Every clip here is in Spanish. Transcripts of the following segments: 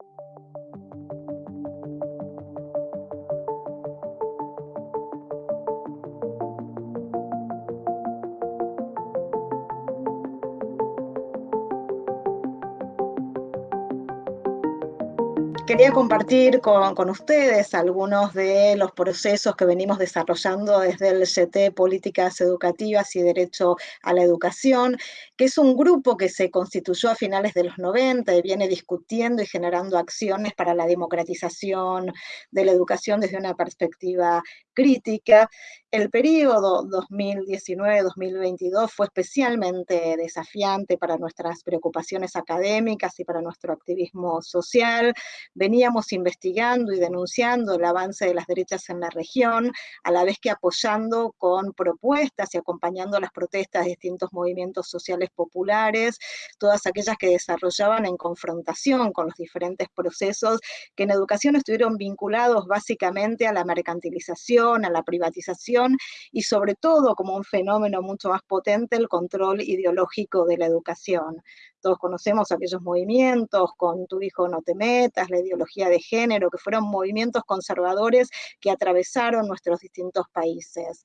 Thank you. Quería compartir con, ustedes algunos de los procesos que venimos desarrollando desde el CT Políticas Educativas y Derecho a la Educación, que es un grupo que se constituyó a finales de los 90 y viene discutiendo y generando acciones para la democratización de la educación desde una perspectiva crítica. El periodo 2019-2022 fue especialmente desafiante para nuestras preocupaciones académicas y para nuestro activismo social. Veníamos investigando y denunciando el avance de las derechas en la región, a la vez que apoyando con propuestas y acompañando las protestas de distintos movimientos sociales populares, todas aquellas que desarrollaban en confrontación con los diferentes procesos que en educación estuvieron vinculados básicamente a la mercantilización, a la privatización y sobre todo como un fenómeno mucho más potente el control ideológico de la educación. Todos conocemos aquellos movimientos con tu hijo no te metas, la ideología de género, que fueron movimientos conservadores que atravesaron nuestros distintos países.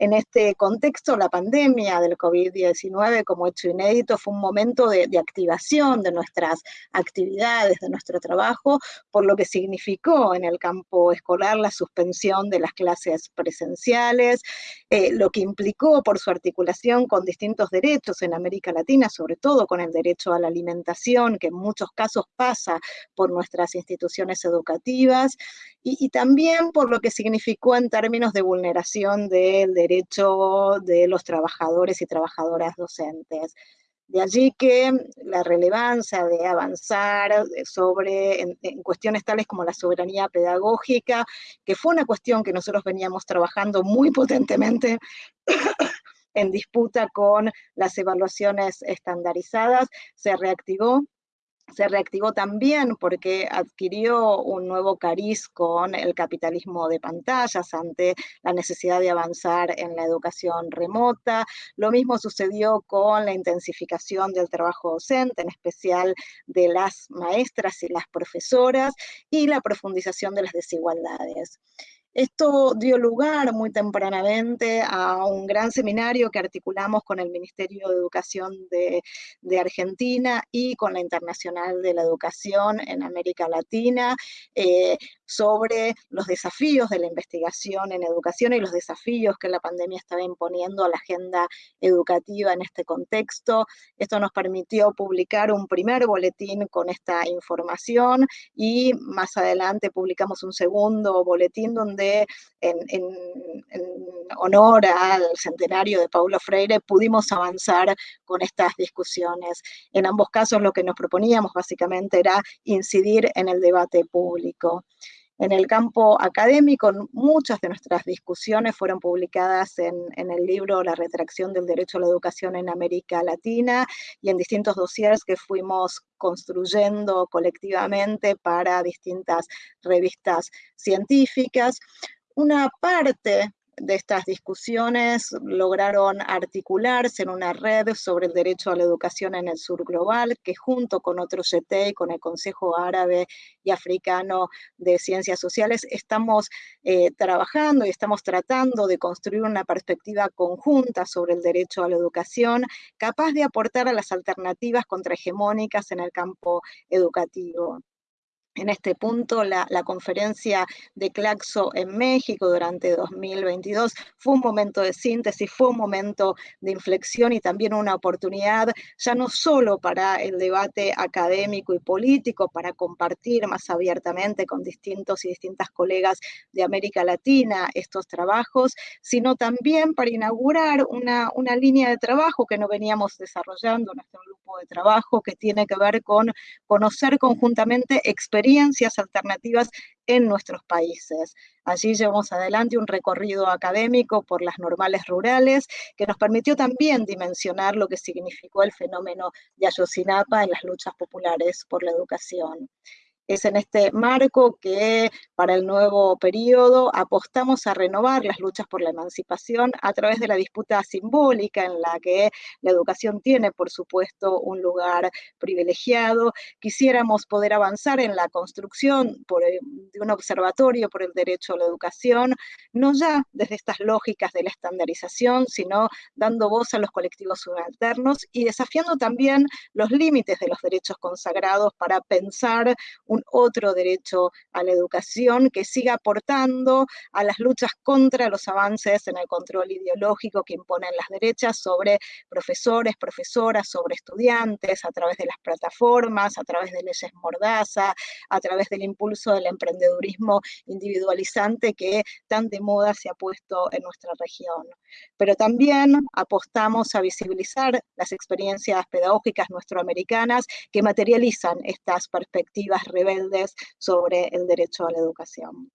En este contexto, la pandemia del COVID-19 como hecho inédito fue un momento de, activación de nuestras actividades, de nuestro trabajo, por lo que significó en el campo escolar la suspensión de las clases presenciales, eh, lo que implicó por su articulación con distintos derechos en América Latina, sobre todo con el derecho a la alimentación, que en muchos casos pasa por nuestras instituciones educativas, y, también por lo que significó en términos de vulneración del derecho de los trabajadores y trabajadoras docentes. De allí que la relevancia de avanzar sobre en, cuestiones tales como la soberanía pedagógica, que fue una cuestión que nosotros veníamos trabajando muy potentemente en disputa con las evaluaciones estandarizadas, se reactivó se reactivó también porque adquirió un nuevo cariz con el capitalismo de pantallas ante la necesidad de avanzar en la educación remota. Lo mismo sucedió con la intensificación del trabajo docente, en especial de las maestras y las profesoras, y la profundización de las desigualdades. Esto dio lugar muy tempranamente a un gran seminario que articulamos con el Ministerio de Educación de, Argentina y con la Internacional de la Educación en América Latina, eh, sobre los desafíos de la investigación en educación y los desafíos que la pandemia estaba imponiendo a la agenda educativa en este contexto. Esto nos permitió publicar un primer boletín con esta información y más adelante publicamos un segundo boletín donde en, honor al centenario de Paulo Freire pudimos avanzar con estas discusiones. En ambos casos lo que nos proponíamos básicamente era incidir en el debate público. En el campo académico, muchas de nuestras discusiones fueron publicadas en, el libro La retracción del derecho a la educación en América Latina y en distintos dossiers que fuimos construyendo colectivamente para distintas revistas científicas. Una parte de estas discusiones lograron articularse en una red sobre el derecho a la educación en el sur global, que junto con otros y con el Consejo Árabe y Africano de Ciencias Sociales estamos eh, trabajando y estamos tratando de construir una perspectiva conjunta sobre el derecho a la educación, capaz de aportar a las alternativas contrahegemónicas en el campo educativo en este punto la, conferencia de Claxo en México durante 2022 fue un momento de síntesis, fue un momento de inflexión y también una oportunidad ya no solo para el debate académico y político, para compartir más abiertamente con distintos y distintas colegas de América Latina estos trabajos, sino también para inaugurar una, una línea de trabajo que no veníamos desarrollando nuestro grupo de trabajo, que tiene que ver con conocer conjuntamente experiencias experiencias alternativas en nuestros países. Allí llevamos adelante un recorrido académico por las normales rurales que nos permitió también dimensionar lo que significó el fenómeno de Ayotzinapa en las luchas populares por la educación. Es en este marco que para el nuevo periodo apostamos a renovar las luchas por la emancipación a través de la disputa simbólica en la que la educación tiene, por supuesto, un lugar privilegiado. Quisiéramos poder avanzar en la construcción de un observatorio por el derecho a la educación, no ya desde estas lógicas de la estandarización, sino dando voz a los colectivos subalternos y desafiando también los límites de los derechos consagrados para pensar un otro derecho a la educación que siga aportando a las luchas contra los avances en el control ideológico que imponen las derechas sobre profesores, profesoras, sobre estudiantes, a través de las plataformas, a través de leyes mordaza, a través del impulso del emprendedurismo individualizante que tan de moda se ha puesto en nuestra región. Pero también apostamos a visibilizar las experiencias pedagógicas nuestroamericanas que materializan estas perspectivas sobre el derecho a la educación.